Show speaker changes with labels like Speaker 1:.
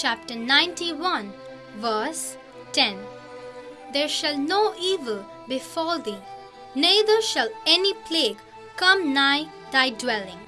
Speaker 1: chapter 91, verse 10. There shall no evil befall thee, neither shall any plague come nigh thy dwelling.